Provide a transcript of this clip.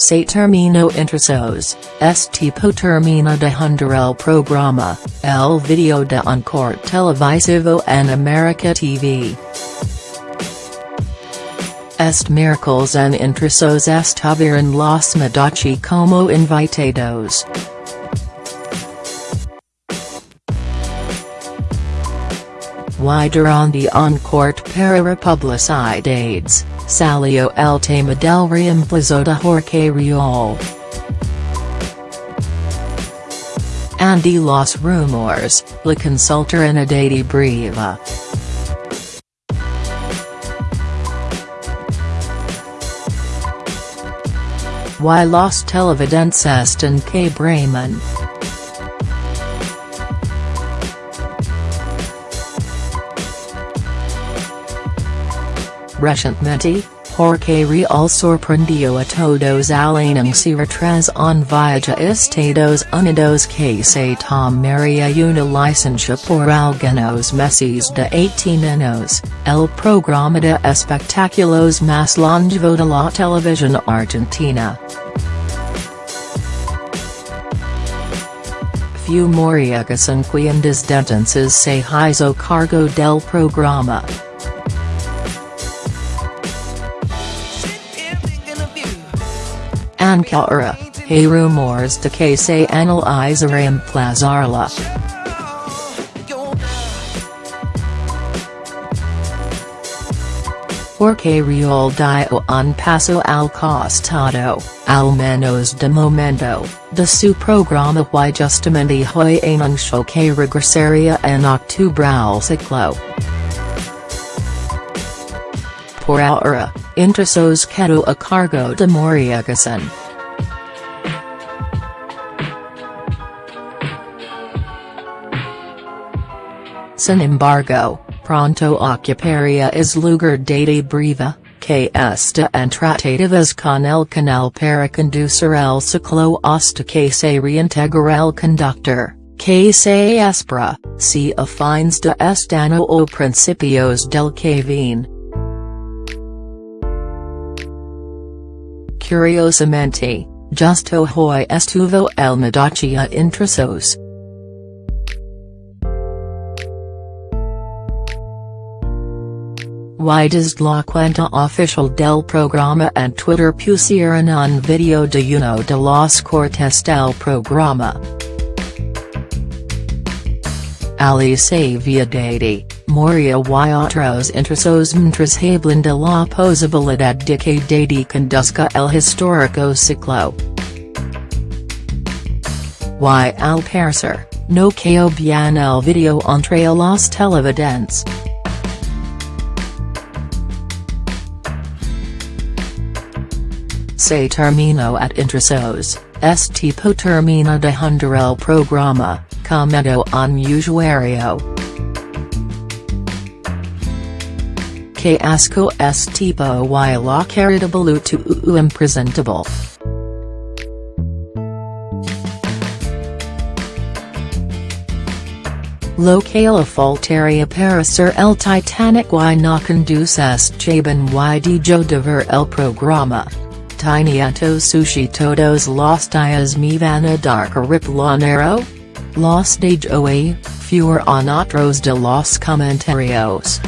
Se termino intrusos, es tipo termina de hundar el programa, el video de un televisivo en America TV. Est miércoles en intrusos estuvieron los Medici como invitados. Y durante un court para republicidades, salió el tema del reemplazo de Jorge Rial. Andy los rumores, la consulta en edad Brieva. Y los televidentes están que Bremen. Recientemente, Jorge Rial sorprendió a todos al anunciar tras un viaje a Estados Unidos que se tomaría una licencia por algunos meses de 18 años, el programa de espectáculos más longevo de la televisión argentina. Few Moria Casán encuentras entonces se hizo cargo del programa. Ankara, hay rumores de que se eh, analiza eh, eh, reemplazarla. Porque Rial dio un paso al costado, al menos de momento, de su programa y justamente hoy en anunció que regresaría en octubre al ciclo. Por ahora, Intrusos quedó a cargo de Moria Casán. Sin embargo, pronto ocuparía es lugar de Brieva, que está en tratativas con el canal para conducir el ciclo hasta que se reintegre el conductor, que se espera, si a de este año o principios del que. Curiosamente, justo hoy estuvo el Medici a Intrusos. Y desde la cuenta oficial del programa en Twitter pusieron un video de uno de los cortes del programa. Alice Viadati, Moria y otros intrusos mientras hablan de la posibilidad de que Dady conduzca el histórico ciclo. Y al parecer, no quedó bien el video entre los televidentes. Se terminó at intrusos, es tipo termina de hundar el programa, comentó un usuario. Que asco es tipo y la cara de boluto u impresentable. Lo que le faltaría para ser el Titanic y no conduces Jabin y dijo de ver el programa. Tiniato sushi todos los días me van a dar cariplanero? Los de hoy, fewer on otros de los comentarios.